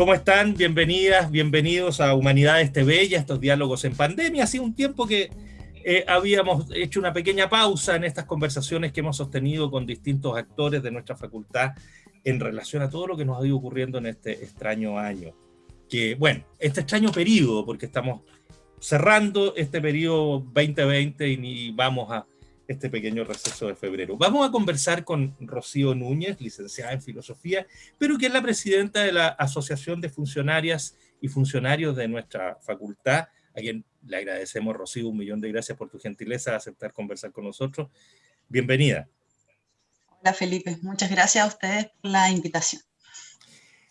¿Cómo están? Bienvenidas, bienvenidos a Humanidades TV y a estos diálogos en pandemia. Hace un tiempo que eh, habíamos hecho una pequeña pausa en estas conversaciones que hemos sostenido con distintos actores de nuestra facultad en relación a todo lo que nos ha ido ocurriendo en este extraño año. Que, bueno, este extraño periodo, porque estamos cerrando este periodo 2020 y vamos a este pequeño receso de febrero. Vamos a conversar con Rocío Núñez, licenciada en Filosofía, pero que es la presidenta de la Asociación de Funcionarias y Funcionarios de nuestra facultad, a quien le agradecemos, Rocío, un millón de gracias por tu gentileza de aceptar conversar con nosotros. Bienvenida. Hola Felipe, muchas gracias a ustedes por la invitación.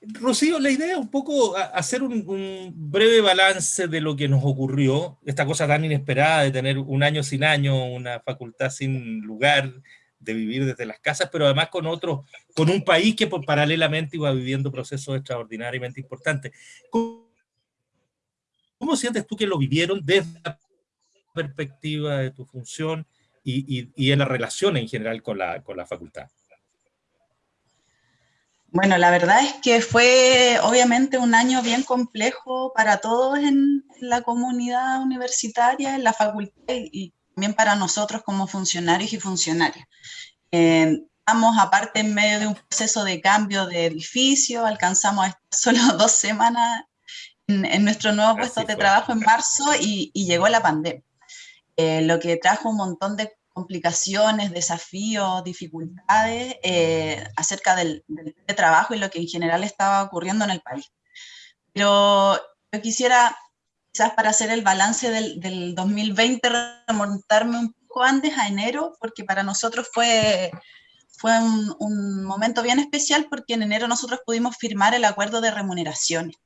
Rocío, la idea es un poco hacer un, breve balance de lo que nos ocurrió, esta cosa tan inesperada de tener un año sin año, una facultad sin lugar, de vivir desde las casas, pero además con otro, con un país que por, paralelamente iba viviendo procesos extraordinariamente importantes. ¿Cómo, sientes tú que lo vivieron desde la perspectiva de tu función y, y, en la relación en general con la, con la facultad? Bueno, la verdad es que fue obviamente un año bien complejo para todos en la comunidad universitaria, en la facultad y también para nosotros como funcionarios y funcionarias. Eh, estamos aparte en medio de un proceso de cambio de edificio, alcanzamos solo dos semanas en, nuestro nuevo puesto de trabajo en marzo y, llegó la pandemia, eh, lo que trajo un montón de complicaciones, desafíos, dificultades eh, acerca del, trabajo y lo que en general estaba ocurriendo en el país. Pero yo quisiera, quizás para hacer el balance del, 2020, remontarme un poco antes, a enero, porque para nosotros fue, fue un, momento bien especial porque en enero nosotros pudimos firmar el acuerdo de remuneraciones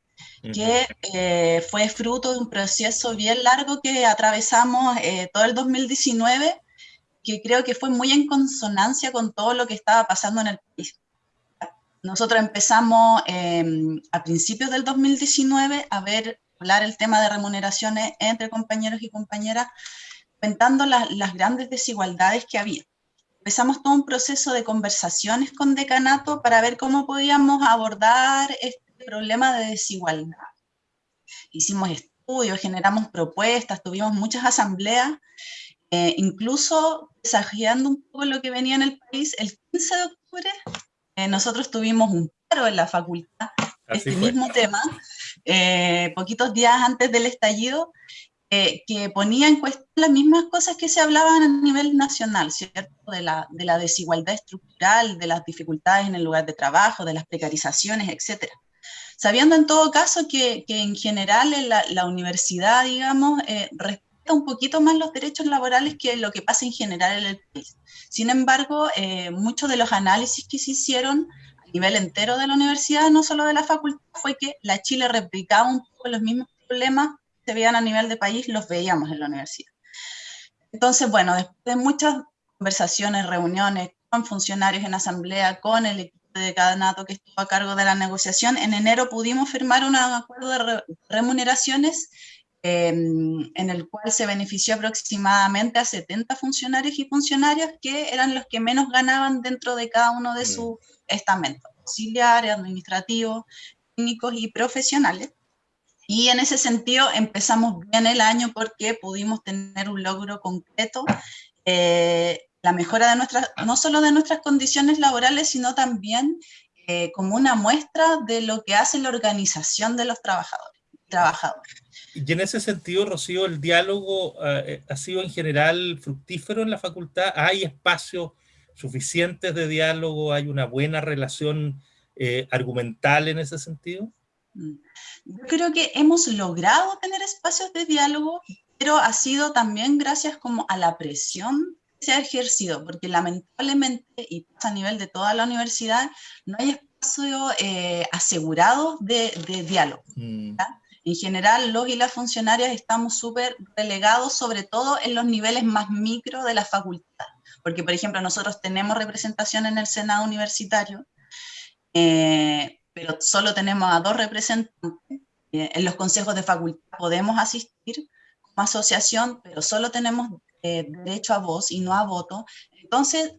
que eh, fue fruto de un proceso bien largo que atravesamos eh, todo el 2019 que creo que fue muy en consonancia con todo lo que estaba pasando en el país. Nosotros empezamos em, a principios del 2019 a ver, hablar el tema de remuneraciones entre compañeros y compañeras, comentando las grandes desigualdades que había. Empezamos todo un proceso de conversaciones con decanato para ver cómo podíamos abordar este problema de desigualdad. Hicimos estudios, generamos propuestas, tuvimos muchas asambleas eh, incluso desafiando un poco lo que venía en el país, el 15 de octubre eh, nosotros tuvimos un paro en la facultad, este mismo tema, eh, poquitos días antes del estallido, que ponía en cuestión las mismas cosas que se hablaban a nivel nacional, ¿cierto? De la, de la desigualdad estructural, de las dificultades en el lugar de trabajo, de las precarizaciones, etc. Sabiendo en todo caso que, que en general en la, la universidad, digamos, un poquito más los derechos laborales que lo que pasa en general en el país. Sin embargo, eh, muchos de los análisis que se hicieron a nivel entero de la universidad, no solo de la facultad, fue que la Chile replicaba un poco los mismos problemas que se veían a nivel de país, los veíamos en la universidad. Entonces, bueno, después de muchas conversaciones, reuniones con funcionarios en asamblea, con el equipo de decanato que estuvo a cargo de la negociación, en enero pudimos firmar un acuerdo de remuneraciones Em, en el cual se benefició aproximadamente a 70 funcionarios y funcionarias que eran los que menos ganaban dentro de cada uno de sus estamentos, auxiliares, administrativos, técnicos y profesionales. Y en ese sentido empezamos bien el año porque pudimos tener un logro concreto, eh, la mejora de nuestras, no solo de nuestras condiciones laborales, sino también eh, como una muestra de lo que hace la organización de los trabajadores. Trabajadores. Y en ese sentido, Rocío, el diálogo eh, ha sido en general fructífero en la facultad. ¿Hay espacios suficientes de diálogo? ¿Hay una buena relación eh, argumental en ese sentido? Mm. Yo creo que hemos logrado tener espacios de diálogo, pero ha sido también gracias como a la presión que se ha ejercido, porque lamentablemente, y a nivel de toda la universidad, no hay espacio eh, asegurado de, diálogo. Mm. En general, los y las funcionarias estamos súper relegados, sobre todo en los niveles más micro de la facultad. Porque, por ejemplo, nosotros tenemos representación en el Senado universitario, eh, pero solo tenemos a dos representantes. Eh, en los consejos de facultad podemos asistir como asociación, pero solo tenemos eh, derecho a voz y no a voto. Entonces,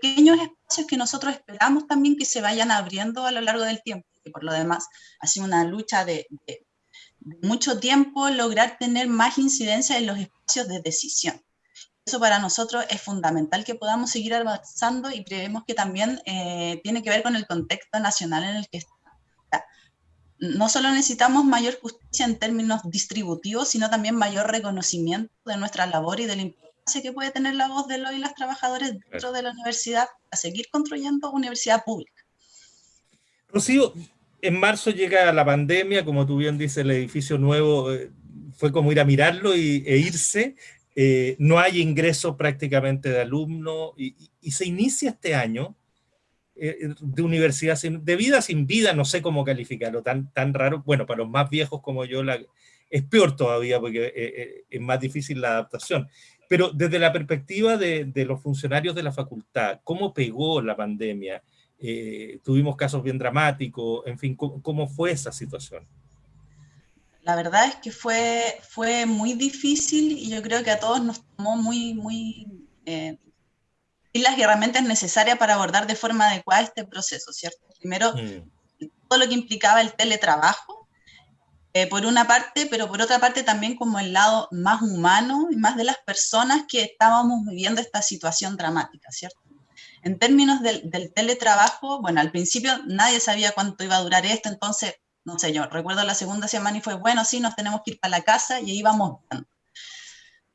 pequeños espacios que nosotros esperamos también que se vayan abriendo a lo largo del tiempo porque por lo demás ha sido una lucha de, de mucho tiempo lograr tener más incidencia en los espacios de decisión. Eso para nosotros es fundamental que podamos seguir avanzando y creemos que también eh, tiene que ver con el contexto nacional en el que estamos. No solo necesitamos mayor justicia en términos distributivos, sino también mayor reconocimiento de nuestra labor y de la importancia que puede tener la voz de los y las trabajadores dentro de la universidad a seguir construyendo universidad pública. Rocío, en marzo llega la pandemia, como tú bien dices, el edificio nuevo eh, fue como ir a mirarlo y, e irse. Eh, no hay ingreso prácticamente de alumnos y, se inicia este año eh, de universidad sin, de vida sin vida, no sé cómo calificarlo, tan, tan raro. Bueno, para los más viejos como yo la, es peor todavía porque es más difícil la adaptación. Pero desde la perspectiva de, de los funcionarios de la facultad, ¿cómo pegó la pandemia? Tuvimos casos bien dramáticos, en fin, cómo fue esa situación? la verdad es que fue, fue muy difícil y yo creo que a todos nos tomó muy, muy... Eh, y las herramientas necesarias para abordar de forma adecuada este proceso, ¿cierto? Primero, mm. todo lo que implicaba el teletrabajo, eh, por una parte, pero por otra parte también como el lado más humano y más de las personas que estábamos viviendo esta situación dramática, ¿cierto? En términos del, teletrabajo, bueno, al principio nadie sabía cuánto iba a durar esto, entonces no sé, yo recuerdo la segunda semana y fue, bueno, sí, nos tenemos que ir para la casa y ahí vamos viendo.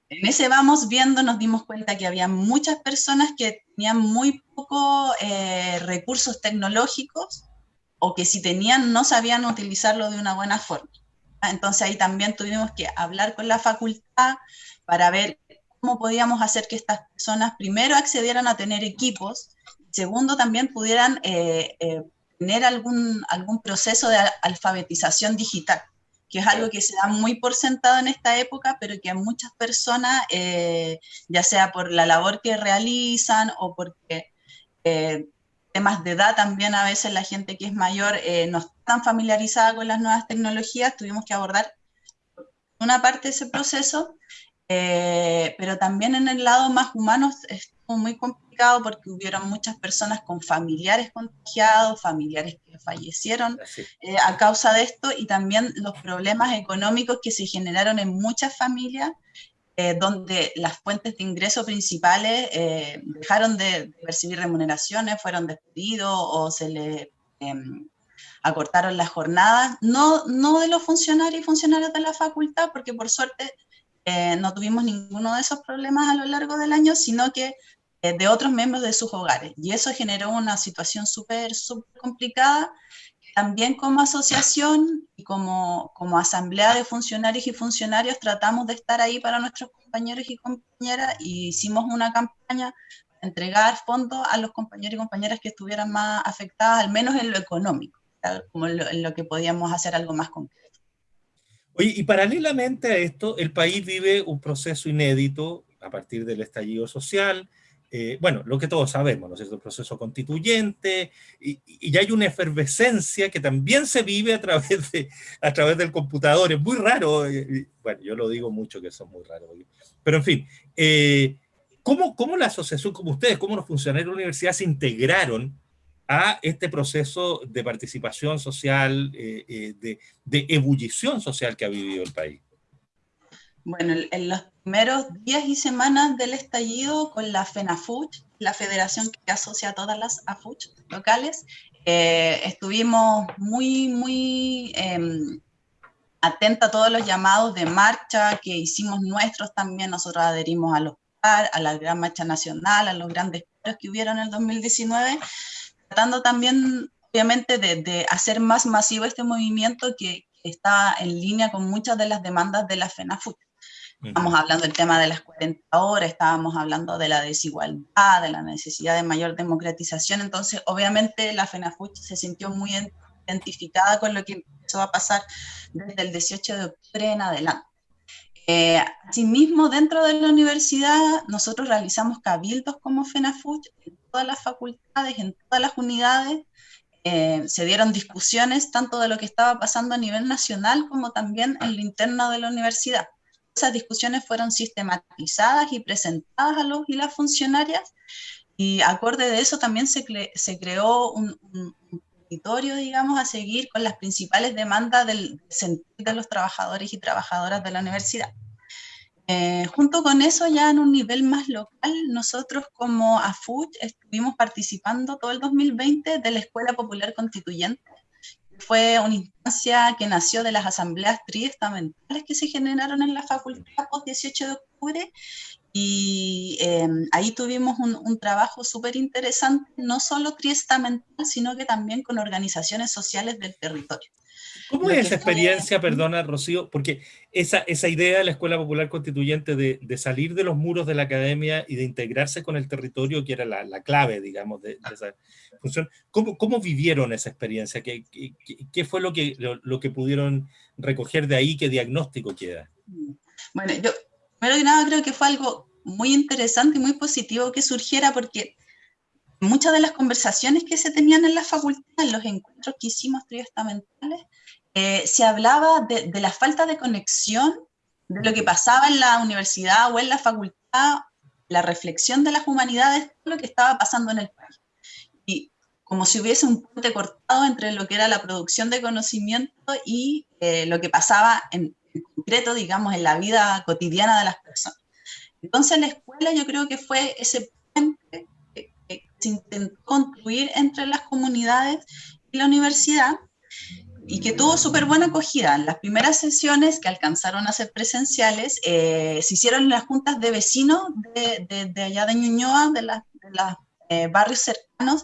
En ese vamos viendo nos dimos cuenta que había muchas personas que tenían muy pocos eh, recursos tecnológicos o que si tenían no sabían utilizarlo de una buena forma. Entonces ahí también tuvimos que hablar con la facultad para ver cómo podíamos hacer que estas personas primero accedieran a tener equipos, segundo también pudieran eh, eh, tener algún, algún proceso de alfabetización digital, que es algo que se da muy por sentado en esta época, pero que a muchas personas, eh, ya sea por la labor que realizan o porque eh, temas de edad también a veces la gente que es mayor eh, no está tan familiarizada con las nuevas tecnologías, tuvimos que abordar una parte de ese proceso, pero también en el lado más humano estuvo muy complicado porque hubieron muchas personas con familiares contagiados, familiares que fallecieron eh, a causa de esto y también los problemas económicos que se generaron en muchas familias eh, donde las fuentes de ingreso principales eh, dejaron de percibir remuneraciones, fueron despedidos o se le em, acortaron las jornadas, no, no de los funcionarios y funcionarios de la facultad, porque por suerte no tuvimos ninguno de esos problemas a lo largo del año, sino que eh, de otros miembros de sus hogares. Y eso generó una situación súper, súper complicada. También como asociación y como, como asamblea de funcionarios y funcionarios tratamos de estar ahí para nuestros compañeros y compañeras y hicimos una campaña para entregar fondos a los compañeros y compañeras que estuvieran más afectadas, al menos en lo económico, como en lo, que podíamos hacer algo más concreto. Oye, y paralelamente a esto, el país vive un proceso inédito a partir del estallido social, eh, bueno, lo que todos sabemos, ¿no es cierto? El proceso constituyente, y, y, hay una efervescencia que también se vive a través, de, a través del computador, es muy raro, eh, bueno, yo lo digo mucho que son muy raros, pero en fin, eh, ¿cómo, ¿cómo, la asociación, como ustedes, cómo los funcionarios de la universidad se integraron a este proceso de participación social, de, de ebullición social que ha vivido el país? Bueno, en los primeros días y semanas del estallido con la FENAFUCH, la federación que asocia a todas las AFUCH locales, eh, estuvimos muy, muy eh, atentos a todos los llamados de marcha que hicimos nuestros también. Nosotros adherimos a los a la Gran Marcha Nacional, a los grandes paros que hubieron en el 2019, tratando también, obviamente, de, de hacer más masivo este movimiento que, está en línea con muchas de las demandas de la FENAFUCH. Estamos hablando del tema de las 40 horas, estábamos hablando de la desigualdad, de la necesidad de mayor democratización, entonces obviamente la FENAFUCH se sintió muy identificada con lo que empezó a pasar desde el 18 de octubre en adelante. Eh, asimismo, dentro de la universidad, nosotros realizamos cabildos como FENAFUCH en todas las facultades, en todas las unidades, eh, se dieron discusiones tanto de lo que estaba pasando a nivel nacional como también en lo interno de la universidad esas discusiones fueron sistematizadas y presentadas a los y las funcionarias y acorde de eso también se, se creó un, territorio, digamos, a seguir con las principales demandas del sentir de los trabajadores y trabajadoras de la universidad. Eh, junto con eso, ya en un nivel más local, nosotros como AFUT estuvimos participando todo el 2020 de la Escuela Popular Constituyente. Fue una instancia que nació de las asambleas triestamentales que se generaron en la facultad post 18 de octubre y em, ahí tuvimos un, un trabajo súper interesante, no solo triestamental, sino que también con organizaciones sociales del territorio. ¿Cómo es esa experiencia, perdona, Rocío? Porque esa, esa idea de la Escuela Popular Constituyente de, de, salir de los muros de la academia y de integrarse con el territorio, que era la, la clave, digamos, de, de, esa función, ¿cómo, cómo vivieron esa experiencia? ¿Qué, qué, qué fue lo que, lo, lo, que pudieron recoger de ahí? ¿Qué diagnóstico queda? Bueno, yo, primero que nada, creo que fue algo muy interesante y muy positivo que surgiera porque muchas de las conversaciones que se tenían en la facultad, en los encuentros que hicimos triestamentales, eh, se hablaba de, de, la falta de conexión de lo que pasaba en la universidad o en la facultad, la reflexión de las humanidades, lo que estaba pasando en el país. Y como si hubiese un puente cortado entre lo que era la producción de conocimiento y eh, lo que pasaba en, concreto, digamos, en la vida cotidiana de las personas. Entonces la escuela yo creo que fue ese puente que se intentó construir entre las comunidades y la universidad y que tuvo súper buena acogida. En las primeras sesiones que alcanzaron a ser presenciales, eh, se hicieron las juntas de vecinos de, de, de allá de Ñuñoa, de, los eh, barrios cercanos.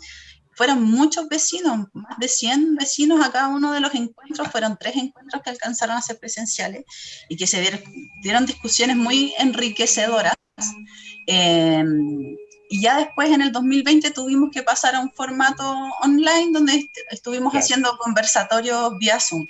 Fueron muchos vecinos, más de 100 vecinos a cada uno de los encuentros, fueron tres encuentros que alcanzaron a ser presenciales y que se dieron, dieron discusiones muy enriquecedoras. Eh, y ya después en el 2020 tuvimos que pasar a un formato online donde est estuvimos claro. haciendo conversatorios vía Zoom.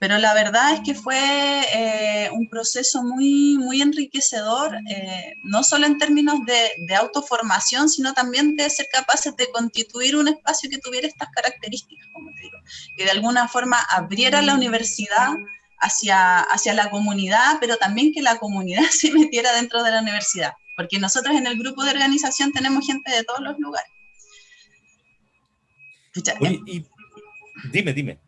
Pero la verdad es que fue eh, un proceso muy, muy enriquecedor, eh, no solo en términos de, de, autoformación, sino también de ser capaces de constituir un espacio que tuviera estas características, como te digo, que de alguna forma abriera la universidad hacia, hacia la comunidad, pero también que la comunidad se metiera dentro de la universidad porque nosotros en el grupo de organización tenemos gente de todos los lugares. Oye, y, dime, dime.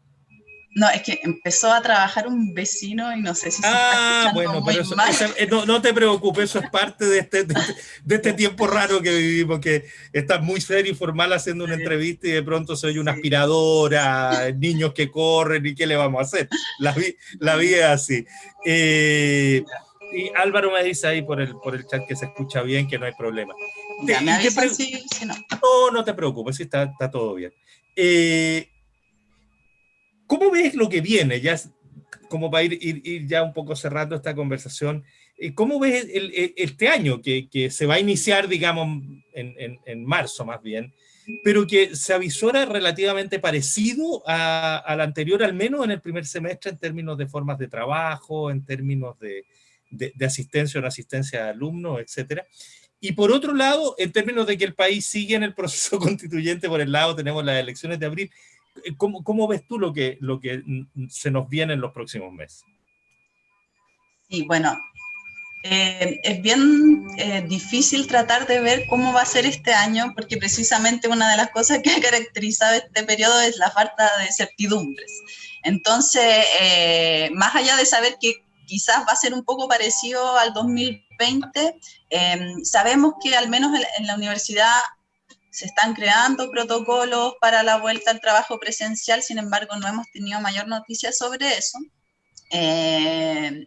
No, es que empezó a trabajar un vecino y no sé si se ah, bueno, pero eso, esa, eh, no, no, te preocupes, eso es parte de este, de, de, este tiempo raro que vivimos, que estás muy serio y formal haciendo una entrevista y de pronto se oye una aspiradora, niños que corren y qué le vamos a hacer. La, la vida es así. Eh, y Álvaro me dice ahí por el, por el chat que se escucha bien, que no hay problema. Ya, me avisan si, si no. no. No, te preocupes, está, está todo bien. Eh, ¿Cómo ves lo que viene? Ya como para ir, ir, ir, ya un poco cerrando esta conversación, eh, ¿cómo ves el, el, este año que, que, se va a iniciar, digamos, en, en, en, marzo más bien, pero que se avisora relativamente parecido a, al anterior, al menos en el primer semestre, en términos de formas de trabajo, en términos de, de, asistencia o no asistencia de alumnos, etcétera. Y por otro lado, en términos de que el país sigue en el proceso constituyente, por el lado tenemos las elecciones de abril, ¿cómo, cómo ves tú lo que, lo que se nos viene en los próximos meses? Sí, bueno, eh, es bien eh, difícil tratar de ver cómo va a ser este año, porque precisamente una de las cosas que ha caracterizado este periodo es la falta de certidumbres. Entonces, eh, más allá de saber que quizás va a ser un poco parecido al 2020. Eh, sabemos que al menos en, en, la universidad se están creando protocolos para la vuelta al trabajo presencial, sin embargo no hemos tenido mayor noticia sobre eso. Eh,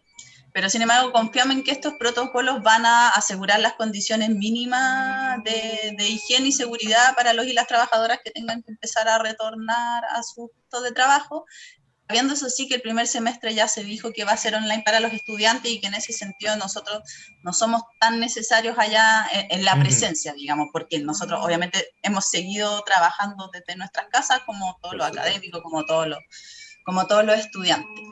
pero sin embargo confiamos en que estos protocolos van a asegurar las condiciones mínimas de, de, higiene y seguridad para los y las trabajadoras que tengan que empezar a retornar a su puesto de trabajo, Sabiendo eso sí que el primer semestre ya se dijo que va a ser online para los estudiantes y que en ese sentido nosotros no somos tan necesarios allá en, en la presencia, digamos, porque nosotros obviamente hemos seguido trabajando desde nuestras casas como todos los académicos, como todos los, como todos los estudiantes.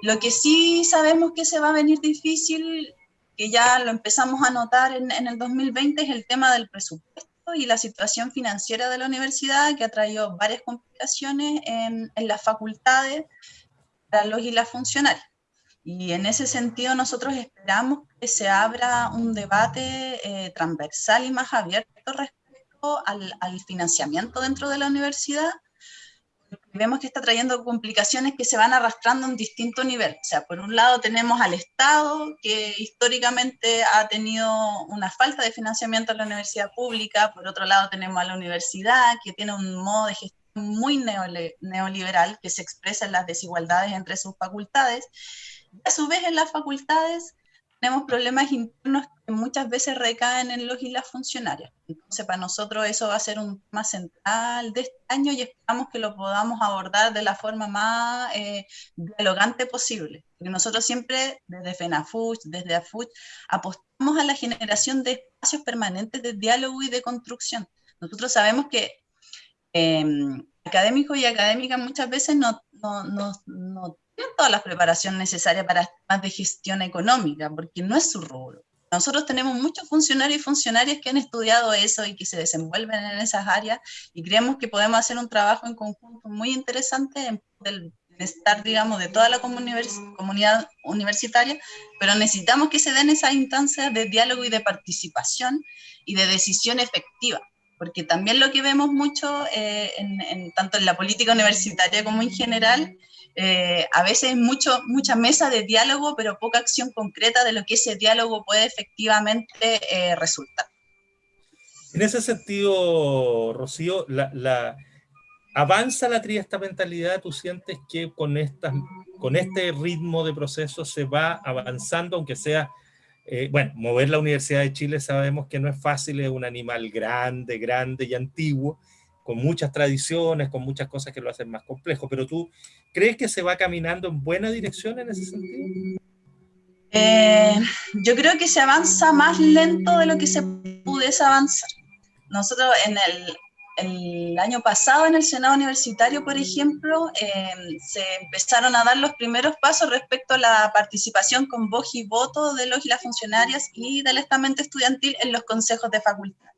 Lo que sí sabemos que se va a venir difícil, que ya lo empezamos a notar en, en el 2020, es el tema del presupuesto y la situación financiera de la universidad que ha traído varias complicaciones en, las facultades para los y las funcionarias. Y en ese sentido nosotros esperamos que se abra un debate eh, transversal y más abierto respecto al, financiamiento dentro de la universidad. Vemos que está trayendo complicaciones que se van arrastrando en distinto nivel. O sea, por un lado tenemos al Estado, que históricamente ha tenido una falta de financiamiento en la universidad pública, por otro lado tenemos a la universidad, que tiene un modo de gestión muy neoliberal, que se expresa en las desigualdades entre sus facultades. a su vez, en las facultades tenemos problemas internos que muchas veces recaen en los y las funcionarias. Entonces, para nosotros eso va a ser un tema central de este año y esperamos que lo podamos abordar de la forma más eh, dialogante posible. Porque nosotros siempre, desde FENAFUCH, desde AFUCH, apostamos a la generación de espacios permanentes de diálogo y de construcción. Nosotros sabemos que em, académicos y académicas muchas veces no, no, no, no tienen toda la preparación necesaria para temas de gestión económica, porque no es su rubro. Nosotros tenemos muchos funcionarios y funcionarias que han estudiado eso y que se desenvuelven en esas áreas y creemos que podemos hacer un trabajo en conjunto muy interesante en el bienestar, digamos, de toda la comunidad universitaria, pero necesitamos que se den esas instancias de diálogo y de participación y de decisión efectiva porque también lo que vemos mucho, eh, en, tanto en la política universitaria como en general, eh, a veces mucho, mucha mesa de diálogo, pero poca acción concreta de lo que ese diálogo puede efectivamente eh, resultar. En ese sentido, Rocío, la, ¿avanza la triestamentalidad? ¿Tú sientes que con este ritmo de proceso se va avanzando, aunque sea eh, bueno, mover la Universidad de Chile sabemos que no es fácil, es un animal grande, grande y antiguo, con muchas tradiciones, con muchas cosas que lo hacen más complejo, pero tú crees que se va caminando en buena dirección en ese sentido? Eh, yo creo que se avanza más lento de lo que se pudiese avanzar. Nosotros en el, año pasado en el Senado Universitario, por ejemplo, em, se empezaron a dar los primeros pasos respecto a la participación con voz y voto de los y las funcionarias y del estamento estudiantil en los consejos de facultad.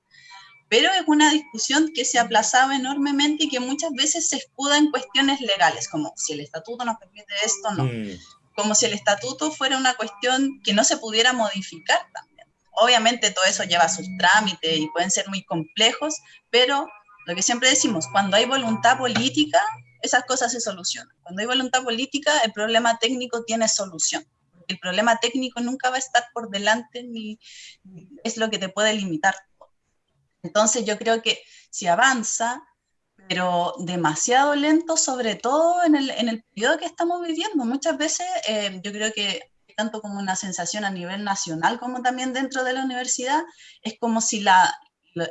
Pero es una discusión que se aplazaba enormemente y que muchas veces se escuda en cuestiones legales, como si el estatuto nos permite esto o no. Mm. Como si el estatuto fuera una cuestión que no se pudiera modificar también. Obviamente todo eso lleva sus trámites y pueden ser muy complejos, pero lo que siempre decimos, cuando hay voluntad política, esas cosas se solucionan. Cuando hay voluntad política, el problema técnico tiene solución. El problema técnico nunca va a estar por delante ni es lo que te puede limitar. Entonces yo creo que si avanza, pero demasiado lento, sobre todo en el, en el periodo que estamos viviendo. Muchas veces eh, yo creo que tanto como una sensación a nivel nacional como también dentro de la universidad, es como si la,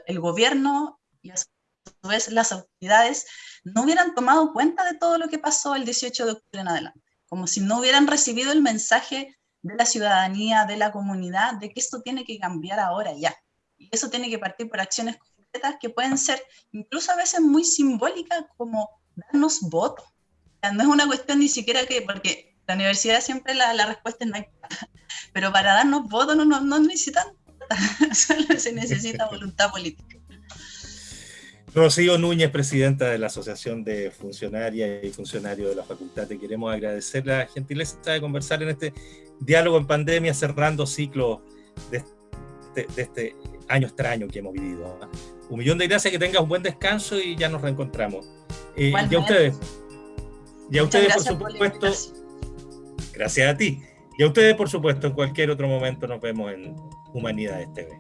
el gobierno y su vez las autoridades no hubieran tomado cuenta de todo lo que pasó el 18 de octubre en adelante, como si no hubieran recibido el mensaje de la ciudadanía, de la comunidad, de que esto tiene que cambiar ahora ya. Y eso tiene que partir por acciones concretas que pueden ser incluso a veces muy simbólicas, como darnos voto. no es una cuestión ni siquiera que, porque la universidad siempre la, la respuesta es no hay pero para darnos voto no, no, no necesitan, solo se necesita voluntad política. Rocío Núñez, presidenta de la Asociación de Funcionarias y Funcionarios de la Facultad, te queremos agradecer la gentileza de conversar en este diálogo en pandemia, cerrando ciclo de este, este año extraño que hemos vivido. ¿ah? Un millón de gracias, que tengas un buen descanso y ya nos reencontramos. Eh, y a ustedes, y a ustedes por supuesto, gracias a ti. Y a ustedes, por supuesto, en cualquier otro momento nos vemos en Humanidades TV.